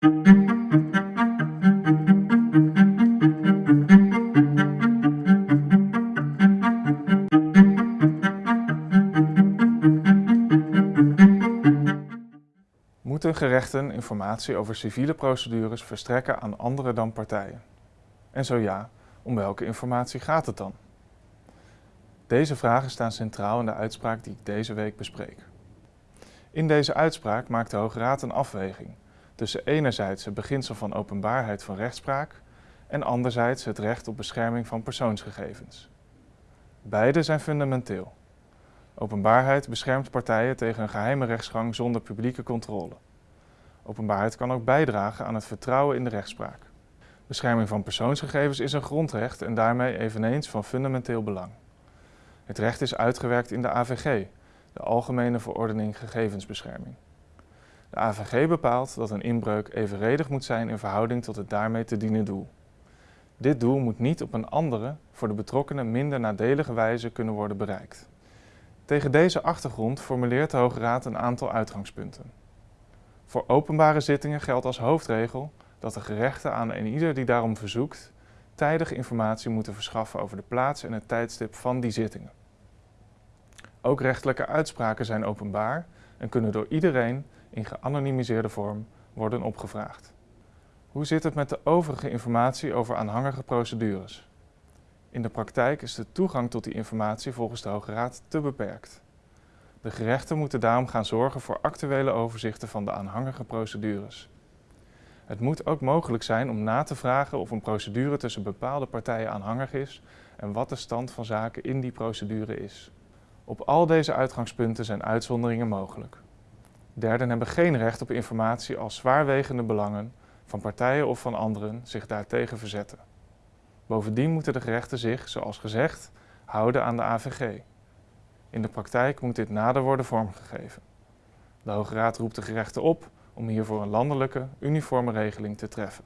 Moeten gerechten informatie over civiele procedures verstrekken aan anderen dan partijen? En zo ja, om welke informatie gaat het dan? Deze vragen staan centraal in de uitspraak die ik deze week bespreek. In deze uitspraak maakt de Hoge Raad een afweging tussen enerzijds het beginsel van openbaarheid van rechtspraak en anderzijds het recht op bescherming van persoonsgegevens. Beide zijn fundamenteel. Openbaarheid beschermt partijen tegen een geheime rechtsgang zonder publieke controle. Openbaarheid kan ook bijdragen aan het vertrouwen in de rechtspraak. Bescherming van persoonsgegevens is een grondrecht en daarmee eveneens van fundamenteel belang. Het recht is uitgewerkt in de AVG, de Algemene Verordening Gegevensbescherming. De AVG bepaalt dat een inbreuk evenredig moet zijn in verhouding tot het daarmee te dienen doel. Dit doel moet niet op een andere, voor de betrokkenen minder nadelige wijze kunnen worden bereikt. Tegen deze achtergrond formuleert de Hoge Raad een aantal uitgangspunten. Voor openbare zittingen geldt als hoofdregel dat de gerechten aan een ieder die daarom verzoekt tijdig informatie moeten verschaffen over de plaats en het tijdstip van die zittingen. Ook rechtelijke uitspraken zijn openbaar en kunnen door iedereen in geanonimiseerde vorm worden opgevraagd. Hoe zit het met de overige informatie over aanhangige procedures? In de praktijk is de toegang tot die informatie volgens de Hoge Raad te beperkt. De gerechten moeten daarom gaan zorgen voor actuele overzichten van de aanhangige procedures. Het moet ook mogelijk zijn om na te vragen of een procedure tussen bepaalde partijen aanhangig is en wat de stand van zaken in die procedure is. Op al deze uitgangspunten zijn uitzonderingen mogelijk. Derden hebben geen recht op informatie als zwaarwegende belangen van partijen of van anderen zich daartegen verzetten. Bovendien moeten de gerechten zich, zoals gezegd, houden aan de AVG. In de praktijk moet dit nader worden vormgegeven. De Hoge Raad roept de gerechten op om hiervoor een landelijke, uniforme regeling te treffen.